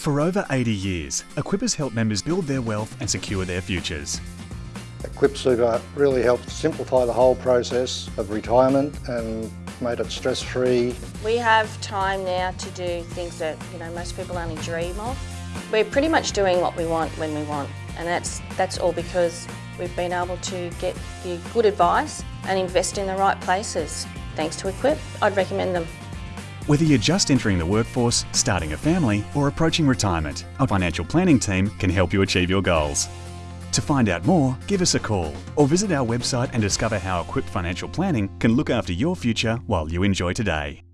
For over 80 years, Equip has helped members build their wealth and secure their futures. Equip Super uh, really helped simplify the whole process of retirement and made it stress-free. We have time now to do things that you know most people only dream of. We're pretty much doing what we want when we want and that's, that's all because we've been able to get the good advice and invest in the right places. Thanks to Equip, I'd recommend them. Whether you're just entering the workforce, starting a family or approaching retirement, our financial planning team can help you achieve your goals. To find out more, give us a call or visit our website and discover how Equip Financial Planning can look after your future while you enjoy today.